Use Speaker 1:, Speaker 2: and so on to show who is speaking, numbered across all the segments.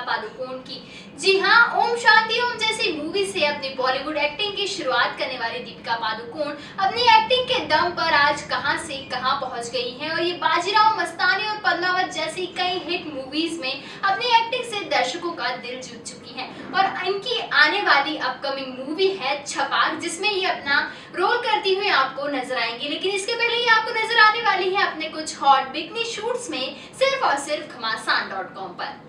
Speaker 1: पादुकोण की। जी हाँ ओम शांति, ओम जैसी मूवी से अपनी बॉलीवुड एक्टिंग की शुरुआत करने वाली दीपिका पादुकोण अपनी एक्टिंग के दम पर आज कहाँ से कहाँ पहुँच गई हैं और ये बाजीराव मस्तानी और पद्मावत जैसी कई हिट मूवीज़ में अपनी एक्टिंग से दर्शकों का दिल जीत चुकी हैं। और इनकी आने वाली अपकमिंग मूवी है छपाक, जिसमें ये अपना रोल करती हुई आपको नज़र आएँगी। लेकिन इसके पहले ये आपको नज़र आने वाली है अपने कुछ हॉट बिकनी शूट्स में सिर्फ़ और सिर्फ़ घमासान पर।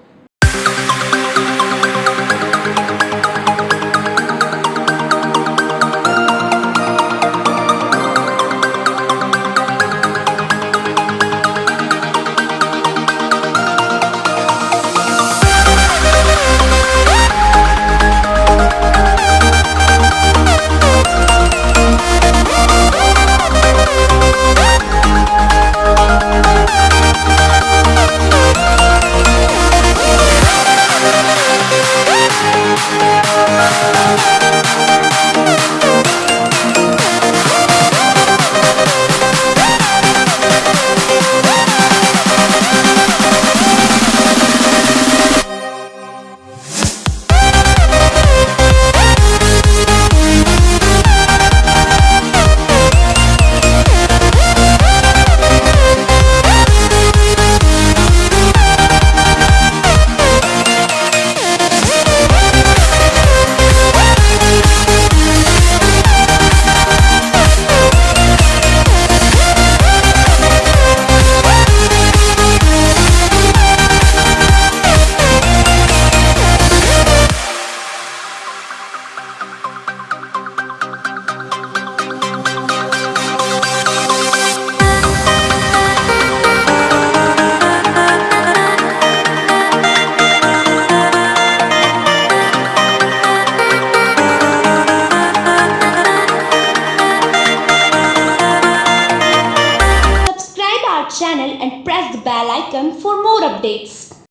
Speaker 2: Channel and press the bell icon for more updates.